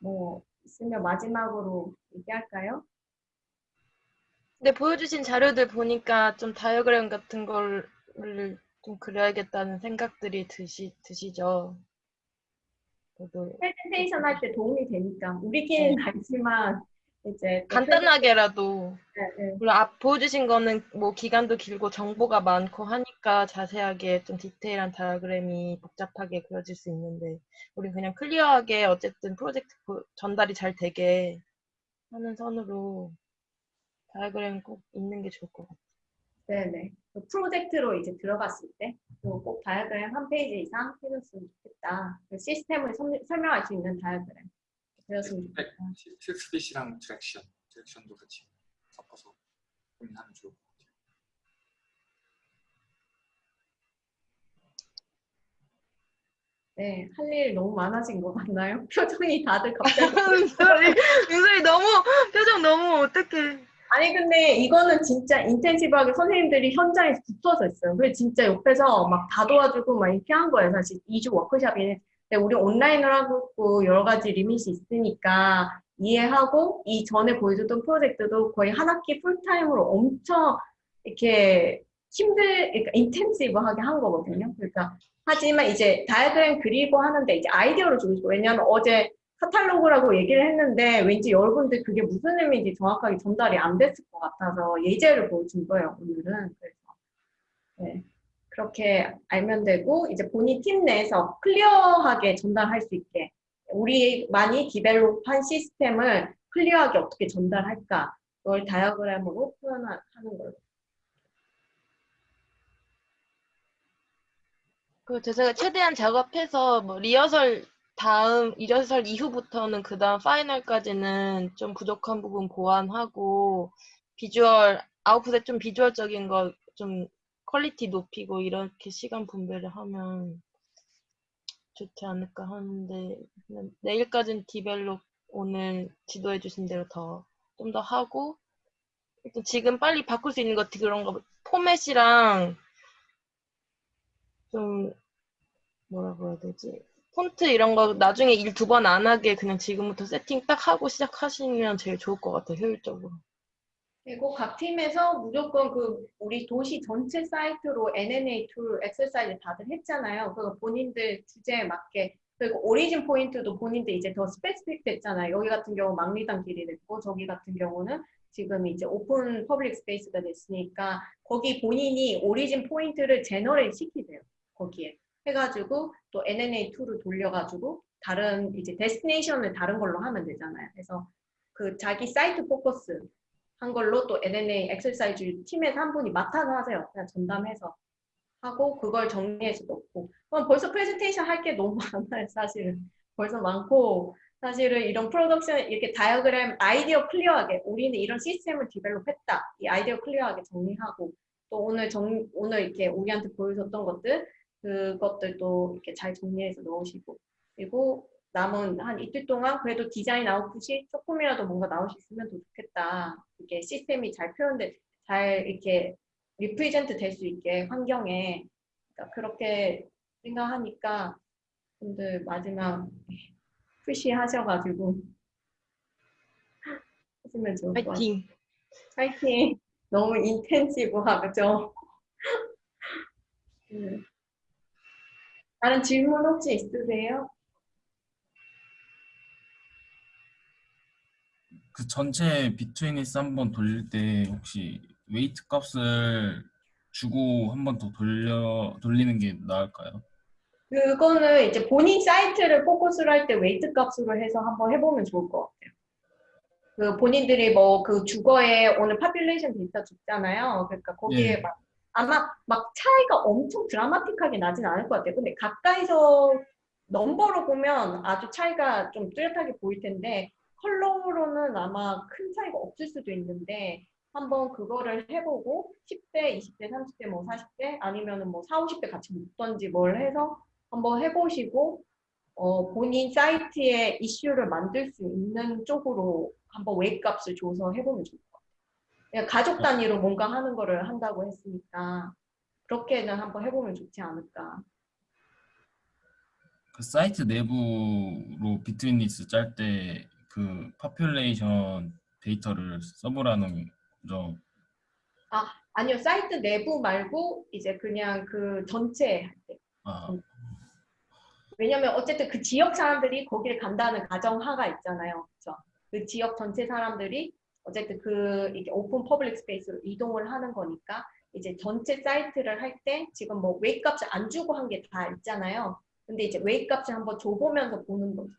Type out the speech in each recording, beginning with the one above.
뭐 있으면 마지막으로 얘기할까요? 근데 보여주신 자료들 보니까 좀 다이어그램 같은 걸 좀 그려야겠다는 생각들이 드시, 드시죠? 저도 프레젠테이션 할 때 도움이 되니까 우리끼리는 네. 알지만 이제 또 간단하게라도 네, 네. 물론 앞 보여주신 거는 뭐 기간도 길고 정보가 많고 하니까 자세하게 좀 디테일한 다이어그램이 복잡하게 그려질 수 있는데 우리 그냥 clear하게 어쨌든 프로젝트 보- 전달이 잘 되게 하는 선으로 다이어그램 꼭 있는 게 좋을 것 같아요. 네네. 그 프로젝트로 이제 들어갔을 때또꼭 다이어그램 한 페이지 이상 해줬으면 좋겠다. 그 시스템을 설- 설명할 수 있는 다이어그램 좋겠다. 텍스트빗이랑 direction, direction도 같이 섞어서 고민하면 좋을 것 같아요. 네, 할 일 너무 많아진 것 같나요? 표정이 다들 갑자기. 민솔이 너무 표정 너무 어떡해. 아니 근데 이거는 진짜 인텐시브하게 선생님들이 현장에서 붙어서 했어요. 그래서 진짜 옆에서 막 다 도와주고 막 이렇게 한 거예요. 사실 2주 워크숍이. 근데 우리 온라인으로 하고 있고 여러 가지 리밋이 있으니까 이해하고 이 전에 보여줬던 프로젝트도 거의 한 학기 풀타임으로 엄청 이렇게 힘들, 그러니까 intensive하게 한 거거든요. 그러니까 하지만 이제 다이어그램 그리고 하는데 이제 아이디어를 주고. 왜냐하면 어제 카탈로그라고 얘기를 했는데 왠지 여러분들 그게 무슨 의미인지 정확하게 전달이 안 됐을 것 같아서 예제를 보여준 거예요, 오늘은. 그래서 네, 그렇게 알면 되고 이제 본인 팀 내에서 clear하게 전달할 수 있게 우리만이 develop한 시스템을 clear하게 어떻게 전달할까 그걸 다이어그램으로 표현하는 걸로. 그 제가 최대한 작업해서 뭐 리허설 다음 리허설 이후부터는 그 다음 final까지는 좀 부족한 부분 보완하고 visual output에 좀 visual적인 거 좀 quality 높이고 이렇게 시간 분배를 하면 좋지 않을까 하는데 내일까지는 develop 오늘 지도해 주신 대로 더 좀 더 하고 일단 지금 빨리 바꿀 수 있는 것 그런 거 포맷이랑 좀 뭐라고 해야 되지? 폰트 이런 거 나중에 일 두 번 안 하게 그냥 지금부터 세팅 딱 하고 시작하시면 제일 좋을 것 같아요, 효율적으로. 그리고 각 팀에서 무조건 그 우리 도시 전체 사이트로 UNA tool exercise 다들 했잖아요. 그거 본인들 주제에 맞게 그리고 origin point도 본인들 이제 더 specific 됐잖아요. 여기 같은 경우 망리단길이 됐고 저기 같은 경우는 지금 이제 open public space가 됐으니까 거기 본인이 origin point를 generate 시키세요. 거기에 해가지고 또 NNA 툴을 돌려가지고 다른 이제 destination을 다른 걸로 하면 되잖아요. 그래서 그 자기 사이트 포커스 한 걸로 또 UNA exercise 팀에서 한 분이 맡아서 하세요. 그냥 전담해서 하고 그걸 정리해서 넣고 그럼 벌써 프레젠테이션 할 게 너무 많아요. 사실은 벌써 많고 사실은 이런 프로덕션 이렇게 다이어그램 아이디어 clear하게 우리는 이런 시스템을 develop했다. 이 아이디어 clear하게 정리하고 또 오늘 정 오늘 이렇게 우리한테 보여줬던 것들 그것들도 이렇게 잘 정리해서 넣으시고 그리고 남은 한 이틀 동안 그래도 디자인 아웃풋이 조금이라도 뭔가 나올 수 있으면 더 좋겠다. 이게 시스템이 잘 표현돼, 잘 이렇게 represent 될 수 있게 환경에 그러니까 그렇게 생각하니까 분들 마지막 push 하셔가지고 하시면 좋을 것 같아요. 파이팅! 파이팅! 너무 intensive하죠? 음. 다른 질문 혹시 있으세요? 그 전체 betweenness 한번 돌릴 때 혹시 weight 값을 주고 한번 더 돌려 돌리는 게 나을까요? 그거는 이제 본인 사이트를 포커스를 할 때 weight 값으로 해서 한번 해보면 좋을 것 같아요. 그 본인들이 뭐 그 주거에 오늘 population 데이터 줬잖아요. 그러니까 거기에 예. 막 아마 막 차이가 엄청 드라마틱하게 나진 않을 것 같아요. 근데 가까이서 넘버로 보면 아주 차이가 좀 뚜렷하게 보일 텐데 컬러로는 아마 큰 차이가 없을 수도 있는데 한번 그거를 해보고 10대, 20대, 30대, 뭐 40대 아니면은 뭐 4, 50대 같이 묶던지 뭘 해서 한번 해보시고 어, 본인 사이트에 이슈를 만들 수 있는 쪽으로 한번 웨이 값을 줘서 해보면 좋을 것 같아요. 그냥 가족 단위로 뭔가 하는 거를 한다고 했으니까 그렇게는 한번 해보면 좋지 않을까. 그 사이트 내부로 betweenness 짤 때 그 population 데이터를 써보라는 거죠. 아니요, 사이트 내부 말고 이제 그냥 그 전체 할 때. 아, 왜냐면 어쨌든 그 지역 사람들이 거기를 간다는 가정하가 있잖아요. 그렇죠? 그 지역 전체 사람들이 어쨌든 그 이게 open public space로 이동을 하는 거니까 이제 전체 사이트를 할 때 지금 뭐 웨이 값을 안 주고 한 게 다 있잖아요. 근데 이제 웨이 값을 한번 줘보면서 보는 거죠.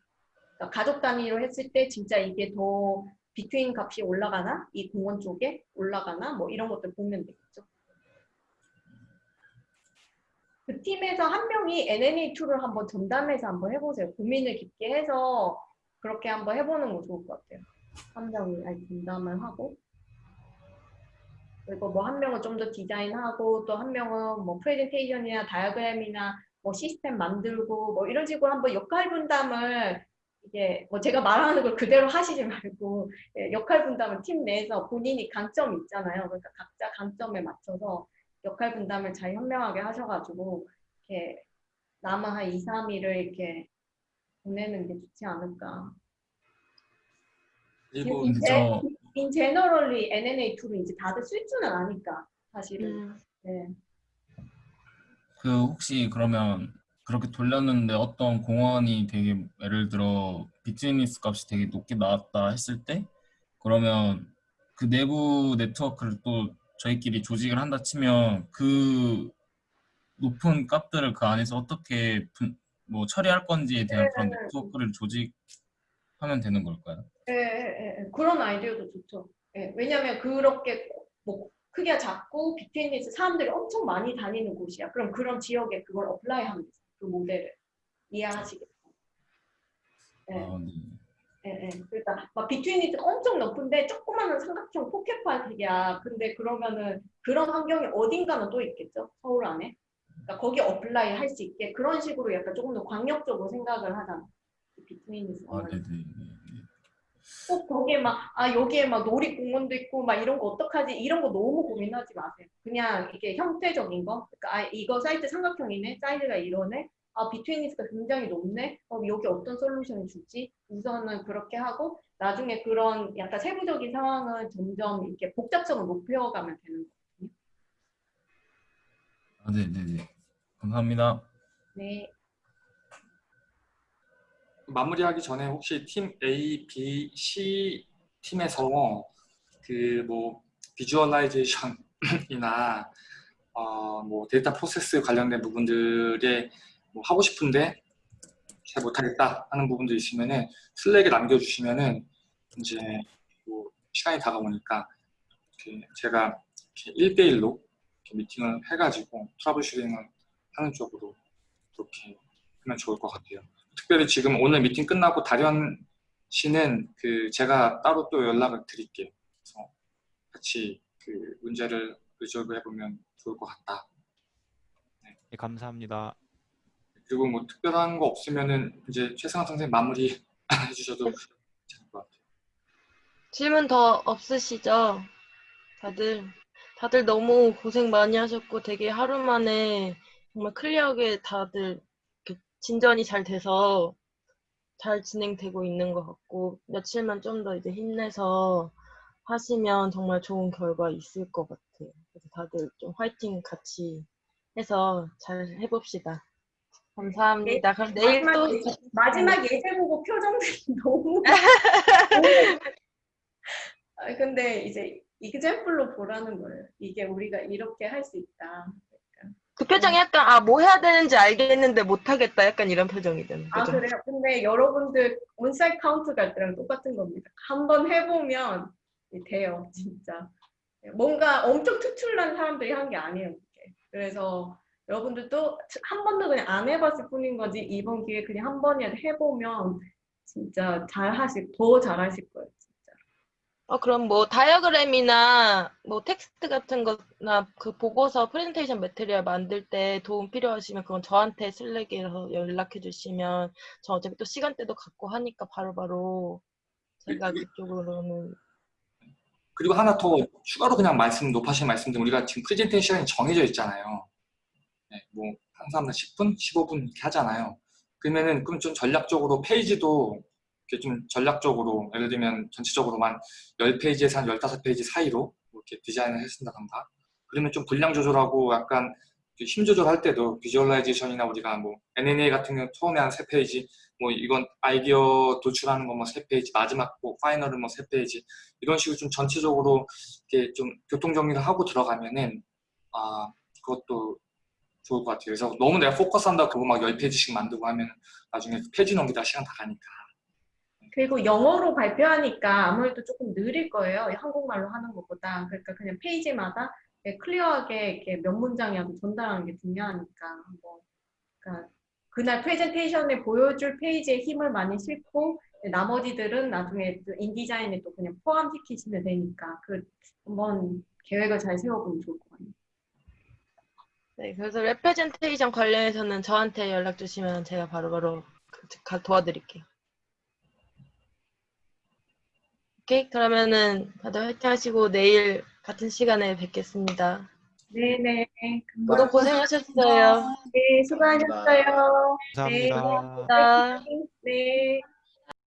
그러니까 가족 단위로 했을 때 진짜 이게 더 between 값이 올라가나? 이 공원 쪽에 올라가나? 뭐 이런 것들 보면 되겠죠. 그 팀에서 한 명이 NNA2를 한번 전담해서 한번 해보세요. 고민을 깊게 해서 그렇게 한번 해보는 거 좋을 것 같아요. 한 명이 아예 전담을 하고 그리고 뭐 한 명은 좀 더 디자인하고 또 한 명은 뭐 프레젠테이션이나 다이어그램이나 뭐 시스템 만들고 뭐 이런 식으로 한번 역할 분담을 이게 뭐 제가 말하는 걸 그대로 하시지 말고 예, 역할 분담을 팀 내에서 본인이 강점이 있잖아요. 그러니까 각자 강점에 맞춰서 역할 분담을 잘 현명하게 하셔가지고 이렇게 남은 한 2, 3일을 이렇게 보내는 게 좋지 않을까. 그리고 저 In generally NNA2를 이제 다들 쓸 줄은 아니까 사실은. 음, 네. 그 혹시 그러면 그렇게 돌렸는데 어떤 공원이 되게 예를 들어 비트윈리스 값이 되게 높게 나왔다 했을 때 그러면 그 내부 네트워크를 또 저희끼리 조직을 한다 치면 그 높은 값들을 그 안에서 어떻게 분- 뭐 처리할 건지에 대한 그런 네트워크를 조직하면 되는 걸까요? 예, 예, 예. 그런 아이디어도 좋죠. 예, 왜냐면 그렇게 뭐 크기가 작고 betweenness 사람들이 엄청 많이 다니는 곳이야. 그럼 그런 지역에 그걸 apply 하면 되죠. 그 모델을. 이해하시겠죠? 예. 아, 네. 예, 예. 그러니까 막 betweenness 엄청 높은데 조그마한 삼각형 포켓파이야. 근데 그러면은 그런 환경이 어딘가는 또 있겠죠. 서울 안에. 그러니까 거기 apply 할 수 있게 그런 식으로 약간 조금 더 광역적으로 생각을 하잖아. betweenness. 아, 네 네. 네, 네. 꼭 거기에 막, 아, 여기에 막 놀이공원도 있고, 막 이런 거 어떡하지? 이런 거 너무 고민하지 마세요. 그냥 이게 형태적인 거. 그러니까, 아, 이거 사이트 삼각형이네? 사이즈가 이러네? 아, 비트윈리스가 굉장히 높네? 어, 여기 어떤 솔루션을 줄지? 우선은 그렇게 하고, 나중에 그런 약간 세부적인 상황은 점점 이렇게 복잡성을 높여가면 되는 거거든요. 아, 네 네 네. 감사합니다. 네. 마무리하기 전에 혹시 팀 A, B, C 팀에서 그 뭐 비주얼라이제이션이나 어, 뭐 데이터 프로세스 관련된 부분들에 뭐 하고 싶은데 잘 못하겠다 하는 부분도 있으면은 Slack에 남겨주시면은 이제 뭐 시간이 다가오니까 이렇게 제가 이렇게 1대1로 미팅을 해가지고 troubleshooting을 하는 쪽으로 그렇게 하면 좋을 것 같아요. 특별히 지금 오늘 미팅 끝나고 다련 씨는 그 제가 따로 또 연락을 드릴게요. 그래서 같이 그 문제를 resolve 해보면 좋을 것 같다. 네, 감사합니다. 그리고 뭐 특별한 거 없으면은 이제 최승환 선생님 마무리 해주셔도 괜찮을 것 같아요. 질문 더 없으시죠? 다들 다들 너무 고생 많이 하셨고 되게 하루 만에 정말 clear하게 다들 진전이 잘 돼서 잘 진행되고 있는 것 같고 며칠만 좀 더 이제 힘내서 하시면 정말 좋은 결과 있을 것 같아요. 그래서 다들 좀 화이팅 같이 해서 잘 해봅시다. 감사합니다. 그럼 내일 또 마지막, 예- 마지막 예제 보고 표정들이 너무. 아, 근데 이제 이그젠플로 보라는 거예요. 이게 우리가 이렇게 할 수 있다. 그 표정이 약간 아 뭐 해야 되는지 알겠는데 못하겠다 약간 이런 표정이 되는 아 표정. 그래요? 근데 여러분들 on-site count 갈 때랑 똑같은 겁니다. 한번 해보면 돼요, 진짜. 뭔가 엄청 특출난 사람들이 한 게 아니에요. 그래서 여러분들도 한 번도 그냥 안 해봤을 뿐인 거지 이번 기회에 그냥 한 번이라도 해보면 진짜 잘 하실, 더 잘하실 거예요. 어, 그럼 뭐 다이어그램이나 뭐 텍스트 같은 거나 그 보고서 프레젠테이션 material 만들 때 도움 필요하시면 그건 저한테 Slack에서 연락해 주시면 저 어차피 또 시간대도 갖고 하니까 바로바로 제가 그쪽으로는 그리고 하나 더 추가로 그냥 말씀 높아신 말씀드리면 우리가 지금 프레젠테이션이 정해져 있잖아요. 네, 뭐 항상 10분, 15분 이렇게 하잖아요. 그러면은 그럼 좀 전략적으로 페이지도 좀 전략적으로 예를 들면 전체적으로만 10페이지에서 한 15페이지 사이로 이렇게 디자인을 했쓴다던가 그러면 좀 분량 조절하고 약간 그 힘 조절할 때도 visualization이나 우리가 뭐 NNA 같은 경우 처음에 한 3페이지 뭐 이건 아이디어 도출하는 거 뭐 3페이지 마지막 뭐 final은 뭐 3페이지 이런 식으로 좀 전체적으로 이렇게 좀 교통 정리를 하고 들어가면은 아 그것도 좋을 것 같아요. 그래서 너무 내가 포커스한다고 그거 막 10페이지씩 만들고 하면 나중에 페이지 넘기다 시간 다 가니까. 그리고 영어로 발표하니까 아무래도 조금 느릴 거예요. 한국말로 하는 것보다. 그러니까 그냥 페이지마다 clear하게 이렇게 몇 문장이라도 전달하는 게 중요하니까. 뭐, 그러니까 그날 프레젠테이션에 보여줄 페이지에 힘을 많이 싣고 나머지들은 나중에 또 InDesign에 또 그냥 포함시키시면 되니까 그 한번 계획을 잘 세워보면 좋을 것 같아요. 네, 그래서 representation 관련해서는 저한테 연락 주시면 제가 바로바로 그- 가- 도와드릴게요. 오케이, 그러면은 다들 화이팅 하시고 내일 같은 시간에 뵙겠습니다. 네네. 모두 고생하셨어요. 네, 수고하셨어요. 감사합니다. 감사합니다. 네.